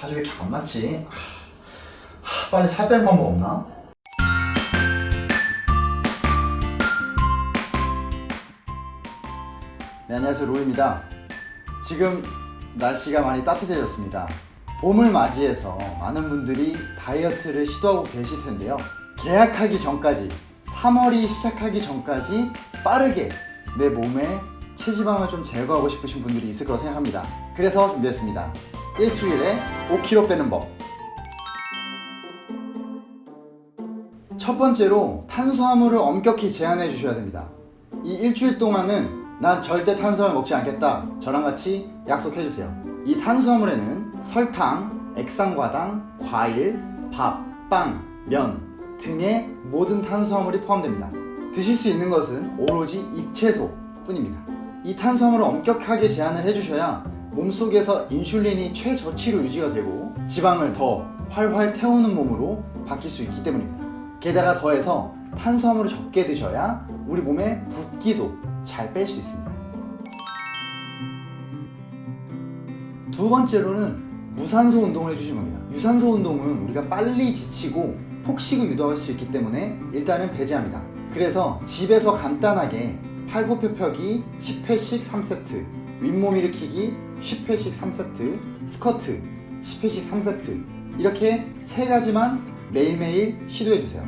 화질 왜 이렇게 안 맞지? 하, 빨리 살 빼는 방법 없나? 네, 안녕하세요. 로우입니다. 지금 날씨가 많이 따뜻해졌습니다. 봄을 맞이해서 많은 분들이 다이어트를 시도하고 계실 텐데요. 계약하기 전까지 3월이 시작하기 전까지 빠르게 내 몸에 체지방을 좀 제거하고 싶으신 분들이 있을 거라 생각합니다. 그래서 준비했습니다 일주일에 5kg 빼는 법 첫 번째로 탄수화물을 엄격히 제한해 주셔야 됩니다. 이 일주일 동안은 난 절대 탄수화물 먹지 않겠다. 저랑 같이 약속해 주세요. 이 탄수화물에는 설탕, 액상과당, 과일, 밥, 빵, 면 등의 모든 탄수화물이 포함됩니다. 드실 수 있는 것은 오로지 잎채소 뿐입니다. 이 탄수화물을 엄격하게 제한을 해주셔야 몸속에서 인슐린이 최저치로 유지가 되고 지방을 더 활활 태우는 몸으로 바뀔 수 있기 때문입니다. 게다가 더해서 탄수화물을 적게 드셔야 우리 몸에 붓기도 잘 뺄 수 있습니다. 두 번째로는 무산소 운동을 해주시는 겁니다. 유산소 운동은 우리가 빨리 지치고 폭식을 유도할 수 있기 때문에 일단은 배제합니다. 그래서 집에서 간단하게 팔굽혀펴기 10회씩 3세트, 윗몸 일으키기 10회씩 3세트, 스쿼트 10회씩 3세트 이렇게 세 가지만 매일매일 시도해주세요.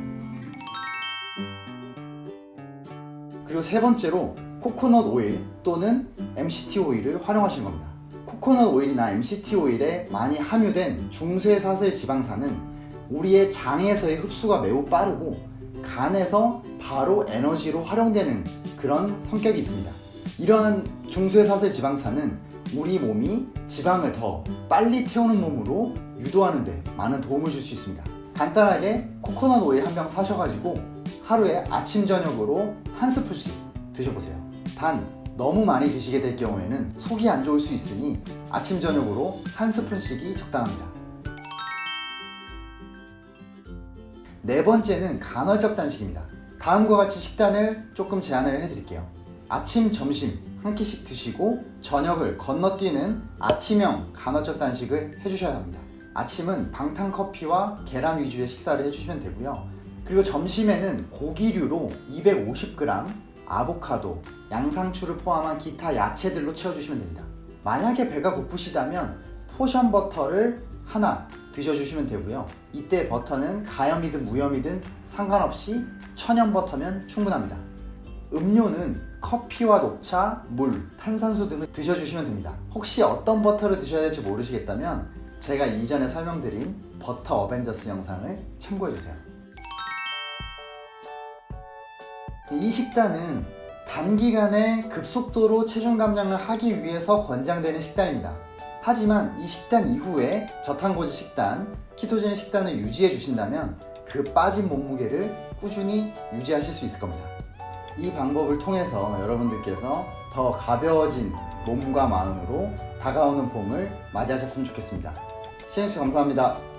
그리고 세 번째로 코코넛 오일 또는 MCT 오일을 활용하시는 겁니다. 코코넛 오일이나 MCT 오일에 많이 함유된 중쇄사슬 지방산은 우리의 장에서의 흡수가 매우 빠르고 간에서 바로 에너지로 활용되는 그런 성격이 있습니다. 이러한 중쇄사슬 지방산은 우리 몸이 지방을 더 빨리 태우는 몸으로 유도하는 데 많은 도움을 줄 수 있습니다. 간단하게 코코넛 오일 한 병 사셔가지고 하루에 아침 저녁으로 한 스푼씩 드셔보세요. 단 너무 많이 드시게 될 경우에는 속이 안 좋을 수 있으니 아침 저녁으로 한 스푼씩이 적당합니다. 네 번째는 간헐적 단식입니다. 다음과 같이 식단을 조금 제안을 해드릴게요. 아침, 점심 한 끼씩 드시고 저녁을 건너뛰는 아침형 간헐적 단식을 해주셔야 합니다. 아침은 방탄커피와 계란 위주의 식사를 해주시면 되고요. 그리고 점심에는 고기류로 250g, 아보카도, 양상추를 포함한 기타 야채들로 채워주시면 됩니다. 만약에 배가 고프시다면 포션 버터를 하나 드셔주시면 되고요. 이때 버터는 가염이든 무염이든 상관없이 천연 버터면 충분합니다. 음료는 커피와 녹차, 물, 탄산수 등을 드셔주시면 됩니다. 혹시 어떤 버터를 드셔야 될지 모르시겠다면 제가 이전에 설명드린 버터 어벤져스 영상을 참고해주세요. 이 식단은 단기간에 급속도로 체중 감량을 하기 위해서 권장되는 식단입니다. 하지만 이 식단 이후에 저탄고지 식단, 키토제닉 식단을 유지해 주신다면 그 빠진 몸무게를 꾸준히 유지하실 수 있을 겁니다. 이 방법을 통해서 여러분들께서 더 가벼워진 몸과 마음으로 다가오는 봄을 맞이하셨으면 좋겠습니다. 시청해주셔서 감사합니다.